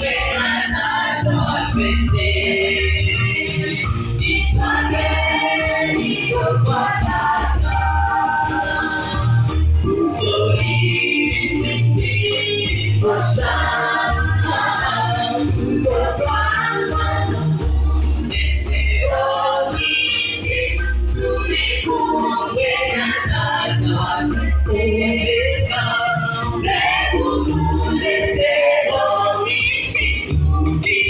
when I thought with you. be